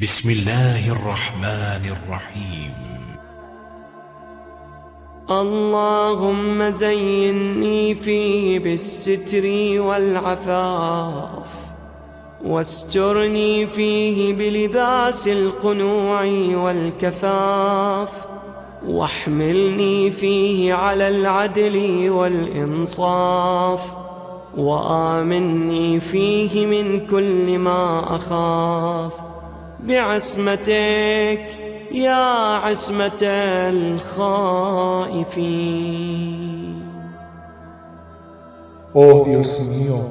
بسم الله الرحمن الرحيم. اللهم زيني فيه بالستر والعفاف واسترني فيه بلباس القنوع والكفاف واحملني فيه على العدل والإنصاف وآمني فيه من كل ما أخاف. بعصمتك يا عصمة الخائفين Oh Dios mío,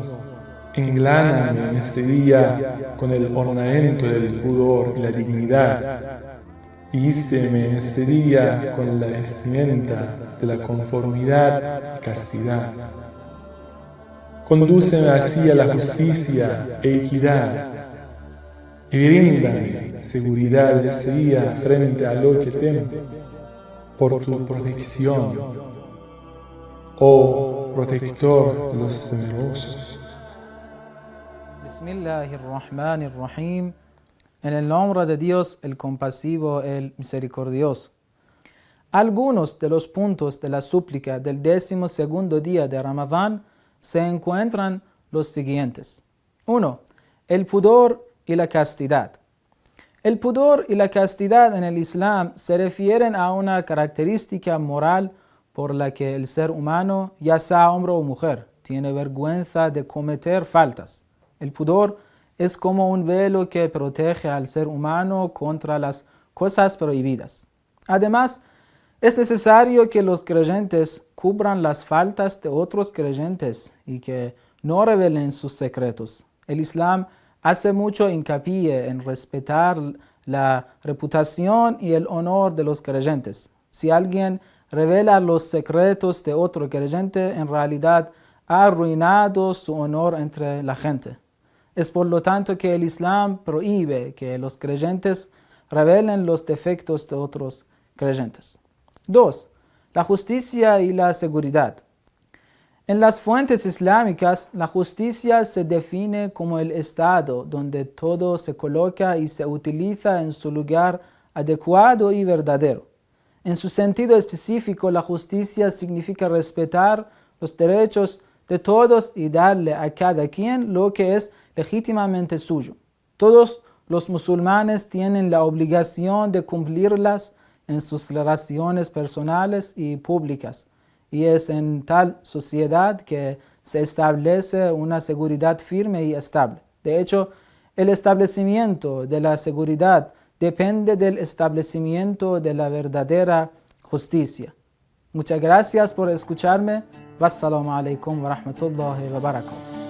engláname en este día con el ornamento del pudor y la dignidad. Híceme en este día con la vestimenta de la conformidad y castidad. Condúceme así a la justicia e equidad y bríndame seguridad en este día frente a lo que temo por tu protección, oh protector de los temerosos. Bismillahirrahmanirrahim. En el nombre de Dios, el compasivo, el misericordioso. Algunos de los puntos de la súplica del décimo segundo día de Ramadán se encuentran los siguientes. 1. El pudor y la castidad. El pudor y la castidad en el Islam se refieren a una característica moral por la que el ser humano, ya sea hombre o mujer, tiene vergüenza de cometer faltas. El pudor es como un velo que protege al ser humano contra las cosas prohibidas. Además, es necesario que los creyentes cubran las faltas de otros creyentes y que no revelen sus secretos. El Islam hace mucho hincapié en respetar la reputación y el honor de los creyentes. Si alguien revela los secretos de otro creyente, en realidad ha arruinado su honor entre la gente. Es por lo tanto que el Islam prohíbe que los creyentes revelen los defectos de otros creyentes. 2. La justicia y la seguridad. En las fuentes islámicas, la justicia se define como el estado donde todo se coloca y se utiliza en su lugar adecuado y verdadero. En su sentido específico, la justicia significa respetar los derechos de todos y darle a cada quien lo que es legítimamente suyo. Todos los musulmanes tienen la obligación de cumplirlas en sus relaciones personales y públicas, y es en tal sociedad que se establece una seguridad firme y estable. De hecho, el establecimiento de la seguridad depende del establecimiento de la verdadera justicia. Muchas gracias por escucharme. Wassalamu alaikum wa rahmatullahi wa barakatuh.